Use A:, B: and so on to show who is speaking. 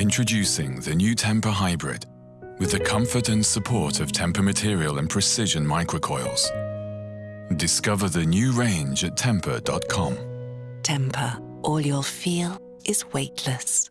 A: Introducing the new Tempur Hybrid with the comfort and support of Tempur material and precision microcoils. Discover the new range at tempur.com.
B: Tempur. all you'll feel is weightless.